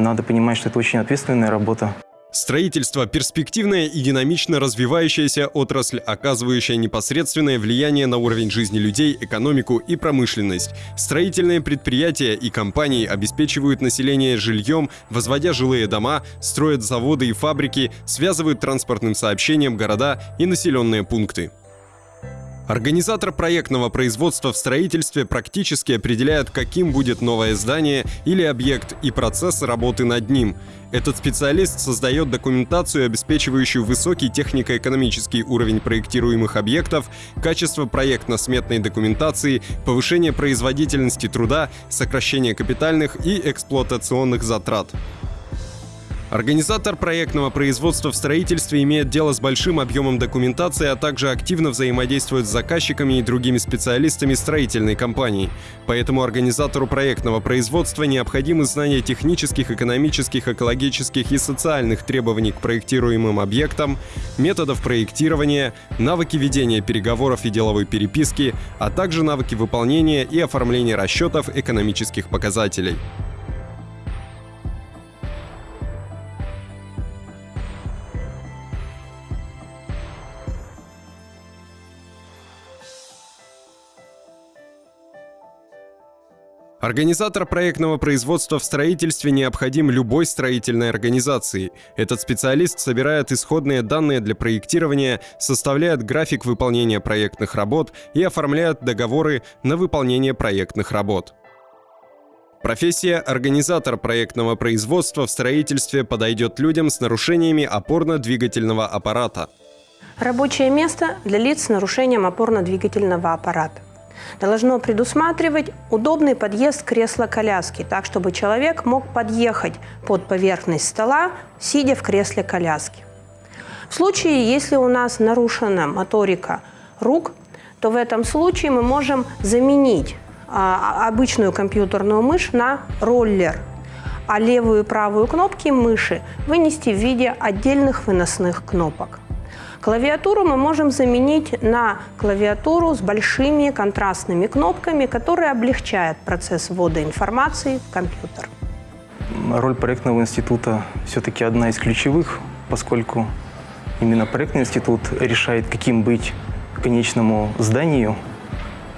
Надо понимать, что это очень ответственная работа. Строительство – перспективная и динамично развивающаяся отрасль, оказывающая непосредственное влияние на уровень жизни людей, экономику и промышленность. Строительные предприятия и компании обеспечивают население жильем, возводя жилые дома, строят заводы и фабрики, связывают транспортным сообщением города и населенные пункты. Организатор проектного производства в строительстве практически определяет, каким будет новое здание или объект и процесс работы над ним. Этот специалист создает документацию, обеспечивающую высокий технико-экономический уровень проектируемых объектов, качество проектно-сметной документации, повышение производительности труда, сокращение капитальных и эксплуатационных затрат. Организатор проектного производства в строительстве имеет дело с большим объемом документации, а также активно взаимодействует с заказчиками и другими специалистами строительной компании. Поэтому организатору проектного производства необходимы знания технических, экономических, экологических и социальных требований к проектируемым объектам, методов проектирования, навыки ведения переговоров и деловой переписки, а также навыки выполнения и оформления расчетов экономических показателей. Организатор проектного производства в строительстве необходим любой строительной организации. Этот специалист собирает исходные данные для проектирования, составляет график выполнения проектных работ и оформляет договоры на выполнение проектных работ. Профессия организатор проектного производства в строительстве подойдет людям с нарушениями опорно-двигательного аппарата. Рабочее место для лиц с нарушением опорно-двигательного аппарата должно предусматривать удобный подъезд кресла-коляски, так, чтобы человек мог подъехать под поверхность стола, сидя в кресле коляски. В случае, если у нас нарушена моторика рук, то в этом случае мы можем заменить а, обычную компьютерную мышь на роллер, а левую и правую кнопки мыши вынести в виде отдельных выносных кнопок. Клавиатуру мы можем заменить на клавиатуру с большими контрастными кнопками, которые облегчают процесс ввода информации в компьютер. Роль проектного института все-таки одна из ключевых, поскольку именно проектный институт решает, каким быть конечному зданию,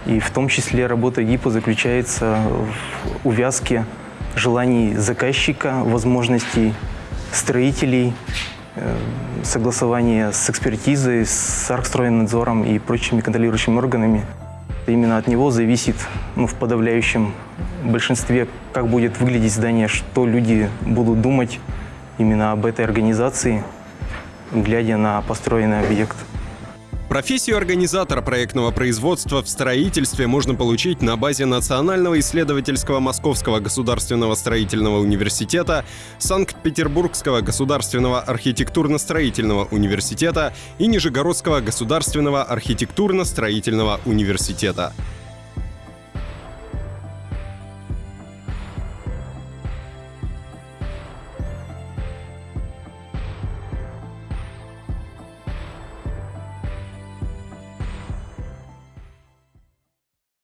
и в том числе работа ГИПа заключается в увязке желаний заказчика, возможностей строителей согласование с экспертизой, с архстройнадзором и прочими контролирующими органами. Именно от него зависит ну, в подавляющем большинстве, как будет выглядеть здание, что люди будут думать именно об этой организации, глядя на построенный объект. Профессию организатора проектного производства в строительстве можно получить на базе Национального исследовательского Московского государственного строительного университета, Санкт-Петербургского государственного архитектурно-строительного университета и Нижегородского государственного архитектурно-строительного университета.